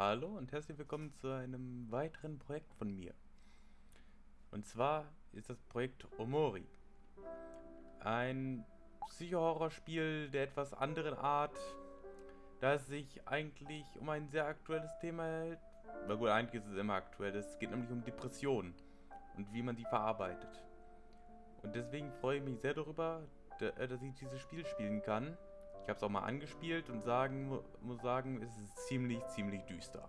Hallo und herzlich willkommen zu einem weiteren Projekt von mir. Und zwar ist das Projekt Omori. Ein Psycho-Horror-Spiel der etwas anderen Art, da es sich eigentlich um ein sehr aktuelles Thema hält. Na gut, eigentlich ist es immer aktuell. Es geht nämlich um Depressionen und wie man die verarbeitet. Und deswegen freue ich mich sehr darüber, äh, dass ich dieses Spiel spielen kann. Ich habe es auch mal angespielt und sagen, muss sagen, es ist ziemlich, ziemlich düster.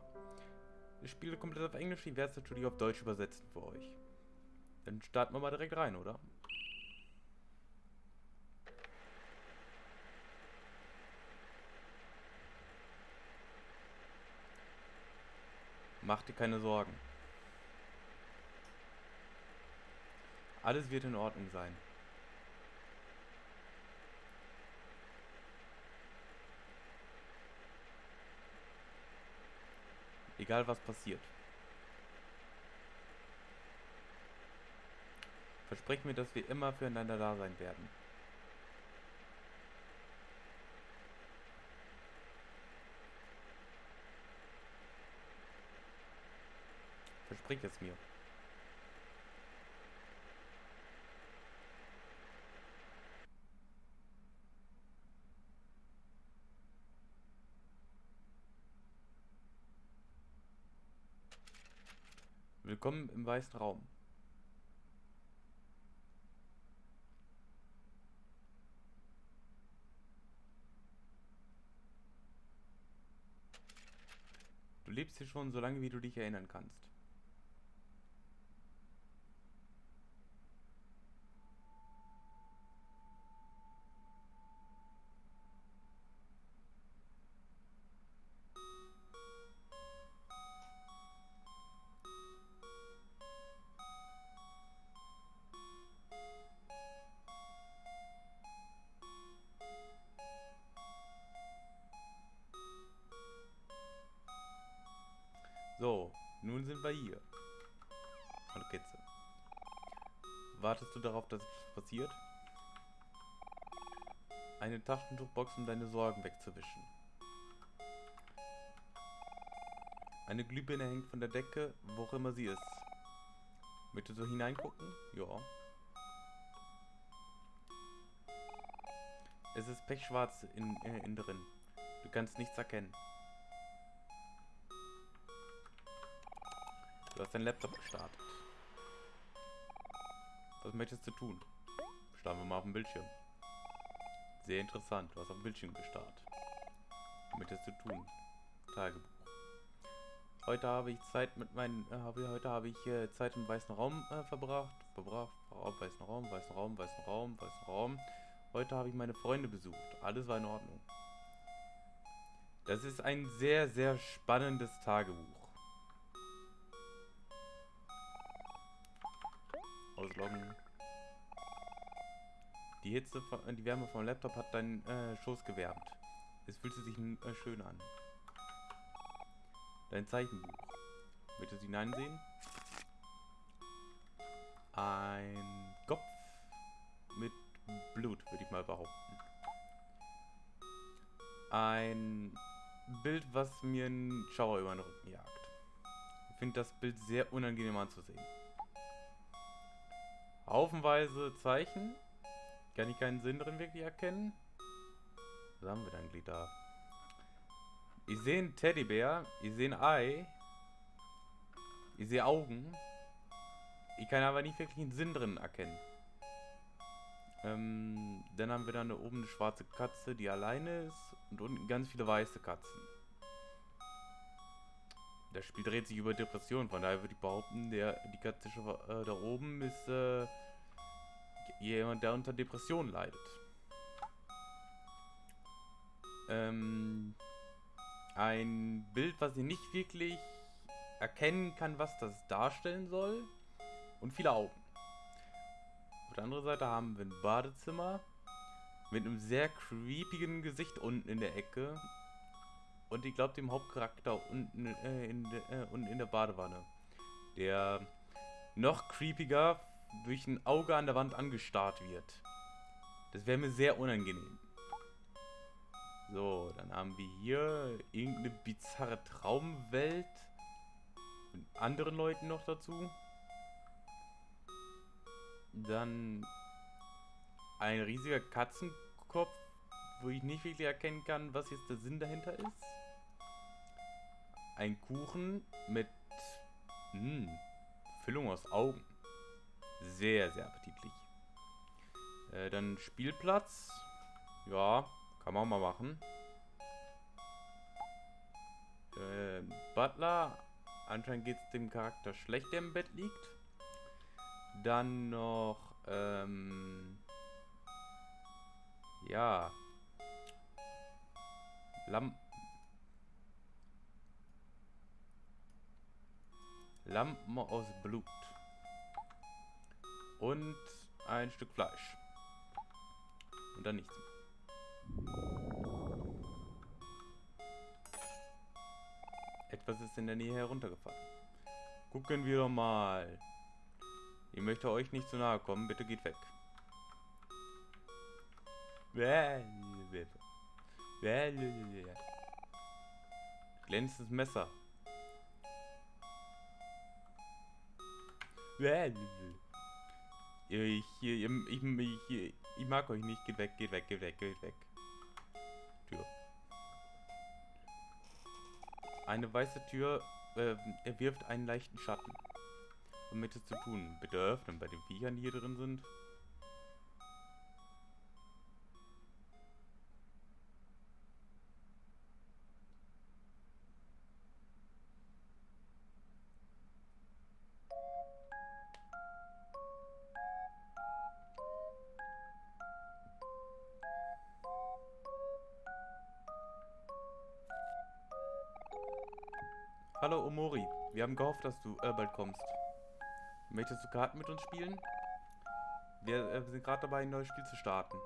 Ich spiele komplett auf Englisch, ich werde es natürlich auf Deutsch übersetzen für euch. Dann starten wir mal direkt rein, oder? Mach dir keine Sorgen. Alles wird in Ordnung sein. Egal was passiert. Versprich mir, dass wir immer füreinander da sein werden. Versprich es mir. Willkommen im Weißen Raum. Du lebst hier schon so lange, wie du dich erinnern kannst. Du darauf, dass etwas passiert? Eine Taschentuchbox, um deine Sorgen wegzuwischen. Eine Glühbirne hängt von der Decke, wo auch immer sie ist. Möchtest du hineingucken? Ja. Es ist pechschwarz in, äh, innen drin. Du kannst nichts erkennen. Du hast deinen Laptop gestartet. Was möchtest du tun? Starten wir mal auf dem Bildschirm. Sehr interessant. Du hast auf dem Bildschirm gestartet. Was möchtest du tun? Tagebuch. Heute habe ich Zeit mit meinen, äh, heute habe ich äh, Zeit im weißen Raum äh, verbracht. Verbracht, verbracht, weißen Raum, weißen Raum, weißen Raum, weißen Raum. Heute habe ich meine Freunde besucht. Alles war in Ordnung. Das ist ein sehr, sehr spannendes Tagebuch. Die Hitze, die Wärme vom Laptop hat deinen äh, Schoß gewärmt. Es fühlte sich äh, schön an. Dein Zeichenbuch. Möchtest du hineinsehen? Ein Kopf mit Blut, würde ich mal behaupten. Ein Bild, was mir einen Schauer über den Rücken jagt. Ich finde das Bild sehr unangenehm anzusehen. Haufenweise Zeichen. Kann ich keinen Sinn drin wirklich erkennen. Was haben wir eigentlich da? Ich sehe einen Teddybär. Ich sehe ein Ei. Ich sehe Augen. Ich kann aber nicht wirklich einen Sinn drin erkennen. Ähm, dann haben wir da oben eine schwarze Katze, die alleine ist. Und unten ganz viele weiße Katzen. Das Spiel dreht sich über Depressionen, von daher würde ich behaupten, der, die Katze äh, da oben ist äh, jemand, der unter Depressionen leidet. Ähm, ein Bild, was ich nicht wirklich erkennen kann, was das darstellen soll. Und viele Augen. Auf der anderen Seite haben wir ein Badezimmer mit einem sehr creepigen Gesicht unten in der Ecke und ich glaube dem Hauptcharakter unten, äh, in de, äh, unten in der Badewanne. Der noch creepiger durch ein Auge an der Wand angestarrt wird. Das wäre mir sehr unangenehm. So, dann haben wir hier irgendeine bizarre Traumwelt. Mit anderen Leuten noch dazu. Dann ein riesiger Katzenkopf, wo ich nicht wirklich erkennen kann, was jetzt der Sinn dahinter ist. Ein Kuchen mit mh, hm, Füllung aus Augen. Sehr, sehr appetitlich. Äh, dann Spielplatz. Ja, kann man mal machen. Äh, Butler. Anscheinend geht es dem Charakter schlecht, der im Bett liegt. Dann noch, ähm, ja. Lampen. Lampen aus Blut. Und ein Stück Fleisch. Und dann nichts Etwas ist in der Nähe heruntergefallen. Gucken wir doch mal. Ich möchte euch nicht zu nahe kommen. Bitte geht weg. Glänzendes Messer. Ich, ich, ich, ich, mag euch nicht. Geht weg, geht weg, geht weg, geht weg. Tür. Eine weiße Tür äh, wirft einen leichten Schatten. Womit es zu tun? Bitte öffnen bei den Viechern, die hier drin sind. Haben gehofft, dass du äh, bald kommst. Möchtest du Karten mit uns spielen? Wir, äh, sind gerade dabei, ein neues Spiel zu starten.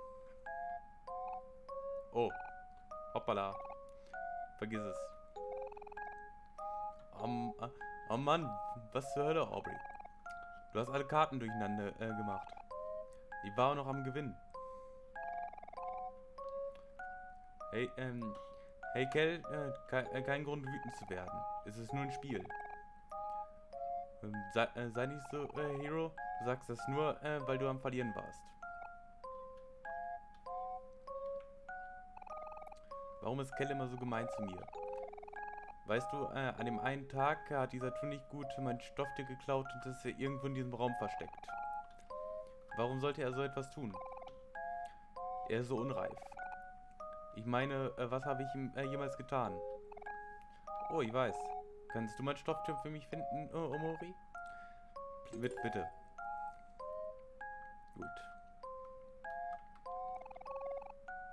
Oh, hoppala. Vergiss es. Um, uh, oh Mann, was zur Hölle, Aubrey? Du hast alle Karten durcheinander äh, gemacht. Ich war auch noch am Gewinn. Hey, ähm, Hey Kel, äh, ke äh, kein Grund wütend zu werden. Es ist nur ein Spiel. Ähm, sei, äh, sei, nicht so, äh, Hero. Du sagst das nur, äh, weil du am Verlieren warst. Warum ist Kel immer so gemein zu mir? Weißt du, äh, an dem einen Tag hat dieser Tu nicht gut mein Stofftier geklaut und ist er irgendwo in diesem Raum versteckt. Warum sollte er so etwas tun? Er ist so unreif. Ich meine, äh, was habe ich ihm äh, jemals getan? Oh, ich weiß. Kannst du mein Stofftier für mich finden, oh, Omori? Bitte, bitte. Gut.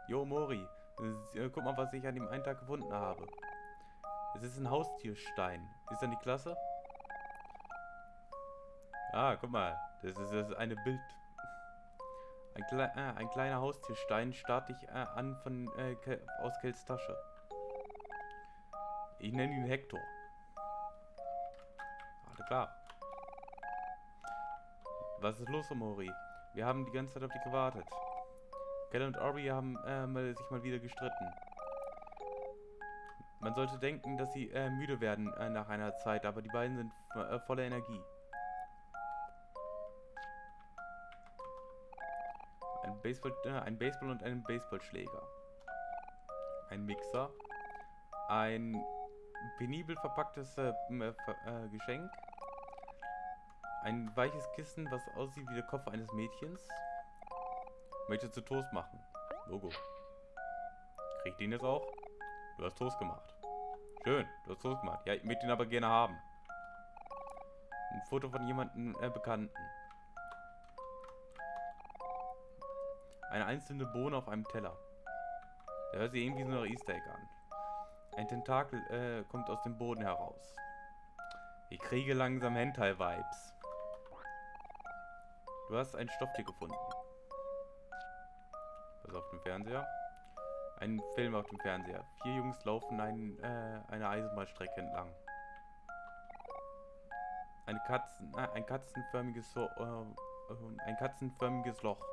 Jo, Mori. Äh, guck mal, was ich an dem einen Tag gefunden habe. Es ist ein Haustierstein. Ist das die klasse? Ah, guck mal. Das ist, das eine Bild... Ein, Kle äh, ein kleiner Haustierstein starte ich äh, an von äh, aus Kells Tasche. Ich nenne ihn Hector. Klar. Was ist los, Omori? Wir haben die ganze Zeit auf dich gewartet. Kell und Ori haben äh, sich mal wieder gestritten. Man sollte denken, dass sie äh, müde werden äh, nach einer Zeit, aber die beiden sind äh, voller Energie. Baseball, äh, ein Baseball und einen Baseballschläger. Ein Mixer. Ein penibel verpacktes äh, Geschenk. Ein weiches Kissen, was aussieht wie der Kopf eines Mädchens. Möchtest du Toast machen? Logo. Kriegt den jetzt auch? Du hast Toast gemacht. Schön, du hast Toast gemacht. Ja, ich möchte ihn aber gerne haben. Ein Foto von jemandem äh, Bekannten. Eine einzelne Bohne auf einem Teller. Der hört sich irgendwie so nach Easter Egg an. Ein Tentakel äh, kommt aus dem Boden heraus. Ich kriege langsam Hentai-Vibes. Du hast ein Stofftier gefunden. Was auf dem Fernseher? Ein Film auf dem Fernseher. Vier Jungs laufen ein, äh, eine Eisenbahnstrecke entlang. Eine Katzen, äh, ein katzenförmiges, so, äh, ein katzenförmiges Loch.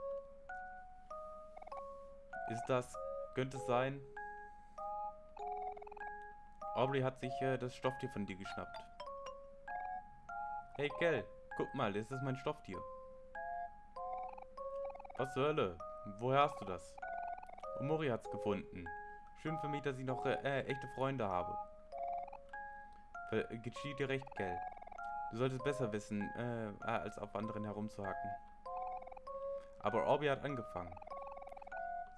Ist das... Könnte es sein? Aubrey hat sich äh, das Stofftier von dir geschnappt. Hey Kell, guck mal, das ist mein Stofftier. Was zur Hölle? Woher hast du das? Omori hat's gefunden. Schön für mich, dass ich noch äh, echte Freunde habe. Ver geschieht dir recht, Kell. Du solltest besser wissen, äh, als auf anderen herumzuhacken. Aber Orbi hat angefangen.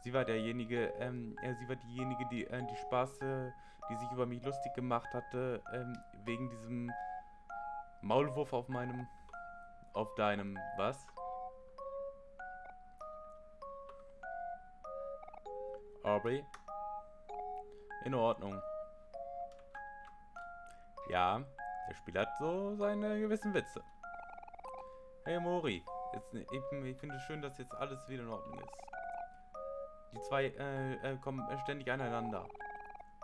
Sie war derjenige, ähm, äh, sie war diejenige, die äh, die Spaß, äh, die sich über mich lustig gemacht hatte, ähm, wegen diesem Maulwurf auf meinem, auf deinem, was? Aubrey? In Ordnung. Ja, der Spiel hat so seine gewissen Witze. Hey Mori, jetzt, ich, ich finde es schön, dass jetzt alles wieder in Ordnung ist. Die zwei äh, äh, kommen ständig aneinander.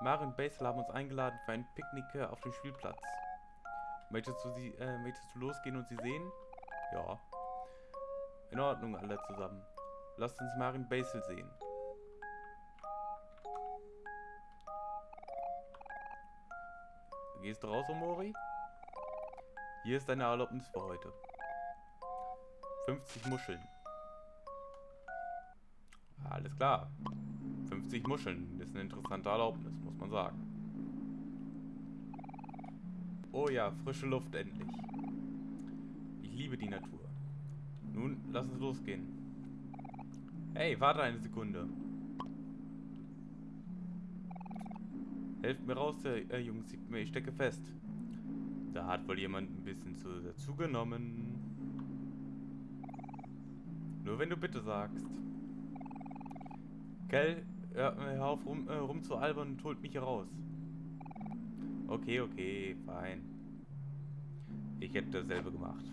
Mari und Basil haben uns eingeladen für ein Picknick äh, auf dem Spielplatz. Möchtest du sie, äh, möchtest du losgehen und sie sehen? Ja. In Ordnung, alle zusammen. Lasst uns Marin Basil sehen. Gehst du raus, Omori? Hier ist deine Erlaubnis für heute. 50 Muscheln. Alles klar. 50 Muscheln ist eine interessante Erlaubnis, muss man sagen. Oh ja, frische Luft endlich. Ich liebe die Natur. Nun, lass uns losgehen. Hey, warte eine Sekunde. Helft mir raus, äh, Jungs, ich stecke fest. Da hat wohl jemand ein bisschen zu dazu genommen. Nur wenn du bitte sagst. Gell, hör, auf rum, äh, albern und holt mich hier raus. Okay, okay, fein. Ich hätte dasselbe gemacht.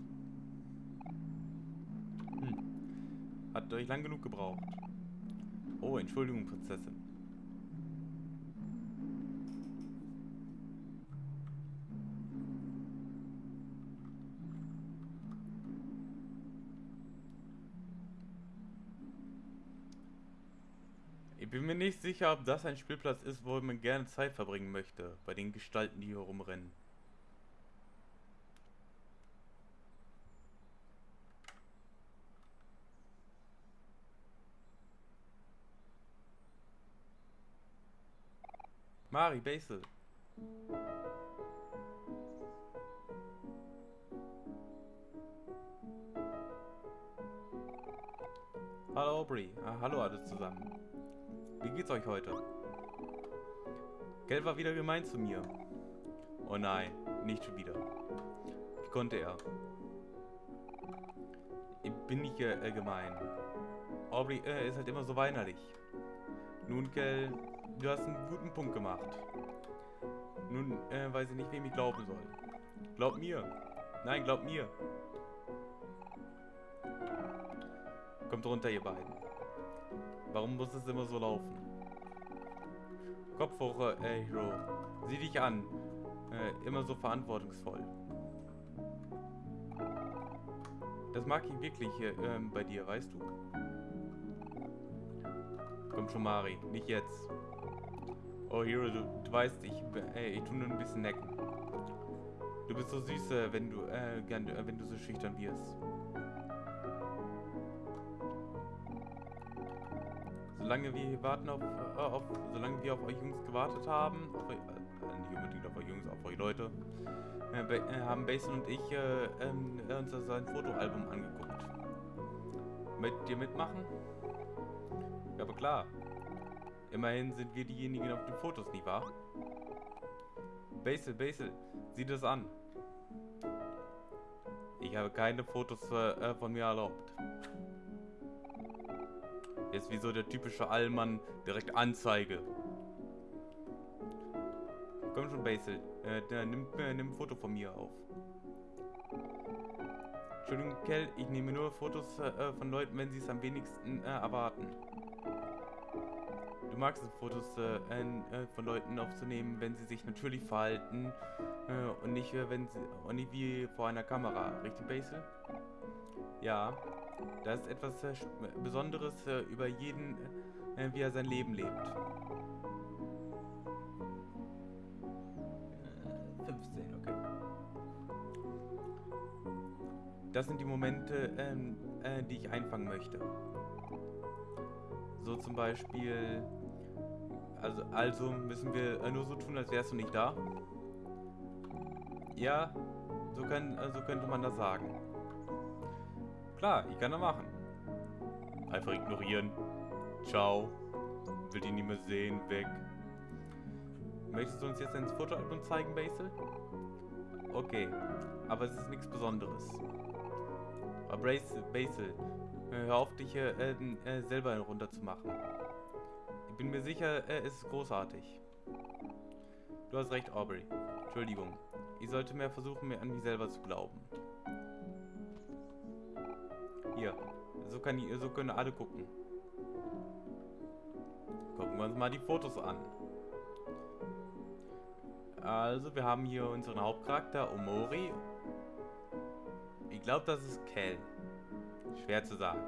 Hm. Hat euch lang genug gebraucht. Oh, Entschuldigung, Prinzessin. Bin mir nicht sicher, ob das ein Spielplatz ist, wo man gerne Zeit verbringen möchte, bei den Gestalten, die hier rumrennen. Mari, Basil. Hallo Aubrey. Ah, hallo alle zusammen. Wie geht's euch heute? Geld war wieder gemein zu mir. Oh nein, nicht schon wieder. Wie konnte er? Ich bin nicht äh, gemein. Aubrey äh, ist halt immer so weinerlich. Nun, Kell, du hast einen guten Punkt gemacht. Nun äh, weiß ich nicht, wem ich glauben soll. Glaub mir. Nein, glaub mir. Kommt runter, ihr beiden. Warum muss es immer so laufen? Kopf hoch, äh, Hero. Sieh dich an. Äh, immer so verantwortungsvoll. Das mag ich wirklich äh, bei dir, weißt du? Komm schon, Mari. Nicht jetzt. Oh, Hero, du, du weißt, ich, äh, ich tu nur ein bisschen necken. Du bist so süß, äh, wenn du, äh, äh, wenn du so schüchtern wirst. Solange wir warten auf, äh, auf, solange wir auf euch Jungs gewartet haben, auf äh, nicht unbedingt auf euch Jungs, auf euch Leute, äh, äh haben Basin und ich äh, ähm, uns sein Fotoalbum angeguckt. Möchtet ihr mitmachen? Ja, aber klar. Immerhin sind wir diejenigen auf den Fotos, nicht wahr? Basil, Basil, sieh das an. Ich habe keine Fotos äh, von mir erlaubt. Jetzt wie so der typische Allmann direkt Anzeige. Komm schon, Basil. Äh, nimm, äh, nimm ein Foto von mir auf. Entschuldigung, Kell, ich nehme nur Fotos äh, von Leuten, wenn sie es am wenigsten äh, erwarten. Du magst es, Fotos äh, äh, von Leuten aufzunehmen, wenn sie sich natürlich verhalten und nicht, wenn sie, und nicht wie vor einer Kamera. Richtig, Basil? Ja, da ist etwas äh, Besonderes äh, über jeden, äh, wie er sein Leben lebt. 15, okay. Das sind die Momente, ähm, äh, die ich einfangen möchte. So zum Beispiel... Also, also müssen wir äh, nur so tun, als wärst du nicht da. Ja, so, können, äh, so könnte man das sagen. Klar, ich kann das machen. Einfach ignorieren. Ciao. Will die nie mehr sehen. Weg. Möchtest du uns jetzt ins Fotoalbum zeigen, Basil? Okay, aber es ist nichts Besonderes. Aber Basil, hör auf, dich äh, äh, selber runterzumachen. Ich bin mir sicher, äh, es ist großartig. Du hast recht, Aubrey. Entschuldigung. Ich sollte mehr versuchen, mir an mich selber zu glauben. Hier. So, kann ich, so können alle gucken. Gucken wir uns mal die Fotos an. Also, wir haben hier unseren Hauptcharakter, Omori. Ich glaube, das ist Kel. Schwer zu sagen.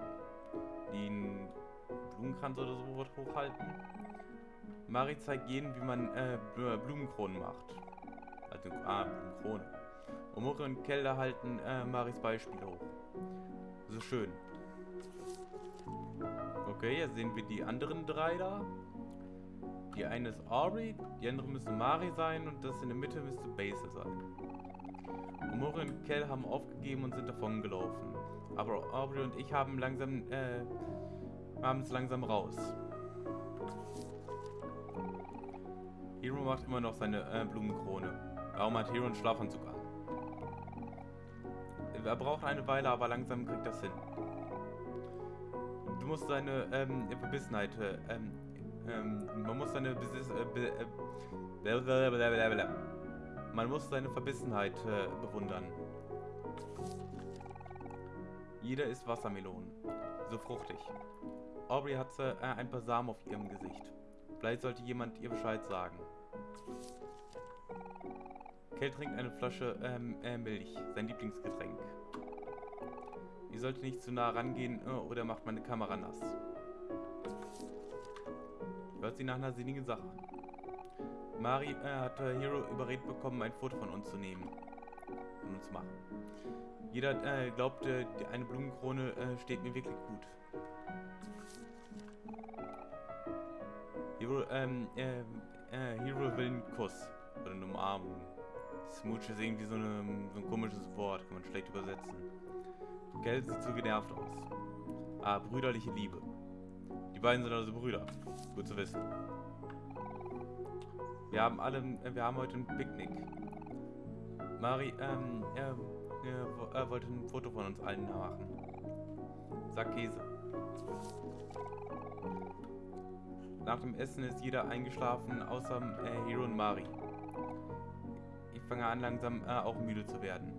Die einen Blumenkranz oder so hochhalten. Mari zeigt jedem, wie man äh, Blumenkronen macht. Also, ah, Blumenkrone. Omori und Kel halten äh, Maris Beispiel hoch. So schön. Okay, jetzt sehen wir die anderen drei da. Die eine ist Aubrey, die andere müsste Mari sein und das in der Mitte müsste Basil sein. Omori und Kel haben aufgegeben und sind davon gelaufen. Aber Aubrey und ich haben langsam, äh, haben es langsam raus. Hero macht immer noch seine äh, Blumenkrone. Warum hat Hero einen Schlafanzug an? Er braucht eine Weile, aber langsam kriegt das hin. Du musst seine ähm, Verbissenheit äh, ähm, ähm, man muss seine Besitz, äh, be, äh, man muss seine Verbissenheit äh, bewundern. Jeder isst Wassermelonen. So fruchtig. Aubrey hat äh, ein paar Samen auf ihrem Gesicht. Vielleicht sollte jemand ihr Bescheid sagen. Kel trinkt eine Flasche ähm, äh, Milch, sein Lieblingsgetränk. Ihr solltet nicht zu nah rangehen äh, oder macht meine Kamera nass. Hört sich nach einer sinnigen Sache an. Mari äh, hat äh, Hero überredet bekommen, ein Foto von uns zu nehmen. Von uns machen. Jeder äh, glaubte, eine Blumenkrone äh, steht mir wirklich gut. Hero, ähm, äh, äh, Hero will einen Kuss. Oder eine Umarmung. Smooch ist irgendwie so, eine, so ein komisches Wort, kann man schlecht übersetzen. Geld sieht zu genervt aus. Ah, brüderliche Liebe beiden sind also Brüder. Gut zu wissen. Wir haben alle, wir haben heute ein Picknick. Mari, ähm, er, er, er wollte ein Foto von uns allen machen. Sag Käse. Nach dem Essen ist jeder eingeschlafen, außer äh, Hero und Mari. Fange an, langsam äh, auch müde zu werden.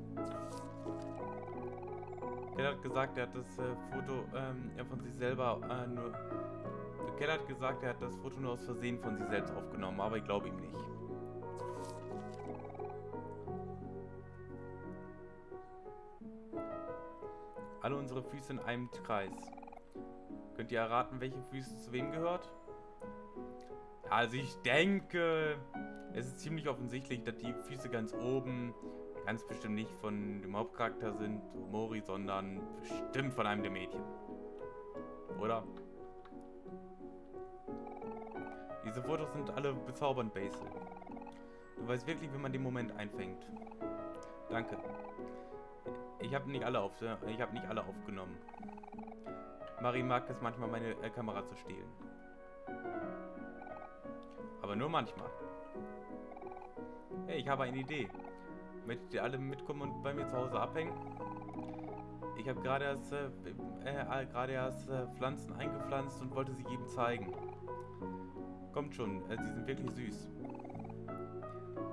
Er hat gesagt, er hat das äh, Foto ähm, von sich selber äh, nur Keller hat gesagt, er hat das Foto nur aus Versehen von sich selbst aufgenommen, aber ich glaube ihm nicht. Alle unsere Füße in einem Kreis. Könnt ihr erraten, welche Füße zu wem gehört? Also ich denke, es ist ziemlich offensichtlich, dass die Füße ganz oben ganz bestimmt nicht von dem Hauptcharakter sind, Mori, sondern bestimmt von einem der Mädchen. Oder? Diese Fotos sind alle bezaubernd, Basil. Du weißt wirklich, wie man den Moment einfängt. Danke. Ich habe nicht alle auf, ich habe nicht alle aufgenommen. Marie mag es manchmal, meine Kamera zu stehlen. Aber nur manchmal. Hey, ich habe eine Idee. Möchtet ihr alle mitkommen und bei mir zu Hause abhängen? Ich habe gerade erst, äh, äh, gerade erst äh, Pflanzen eingepflanzt und wollte sie jedem zeigen. Kommt schon, äh, sie sind wirklich süß.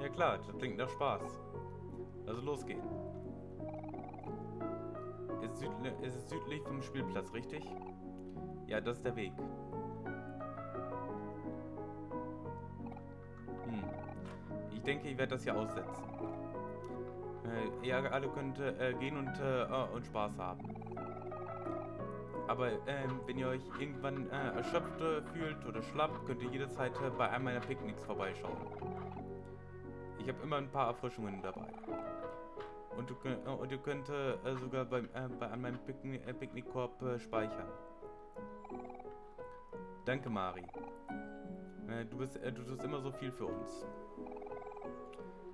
Ja klar, das klingt nach Spaß. Also losgehen. Es ist südlich vom Spielplatz, richtig? Ja, das ist der Weg. Ich denke, ich werde das hier aussetzen. Äh, ihr alle könnt äh, gehen und, äh, und Spaß haben. Aber ähm, wenn ihr euch irgendwann äh, erschöpft äh, fühlt oder schlapp, könnt ihr jederzeit äh, bei einem meiner Picknicks vorbeischauen. Ich habe immer ein paar Erfrischungen dabei. Und du, und ihr könnt sogar beim, bei, an meinem Pickni Picknickkorb speichern. Danke, Mari. Du, bist, du tust immer so viel für uns.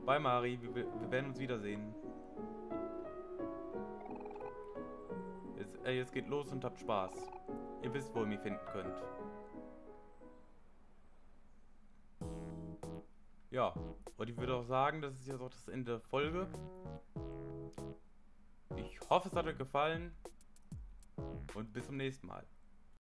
Bye, Mari. Wir, wir werden uns wiedersehen. Jetzt, äh, jetzt geht los und habt Spaß. Ihr wisst, wo ihr mich finden könnt. Ja, und ich würde auch sagen, das ist jetzt auch das Ende der Folge. Ich hoffe, es hat euch gefallen. Und bis zum nächsten Mal.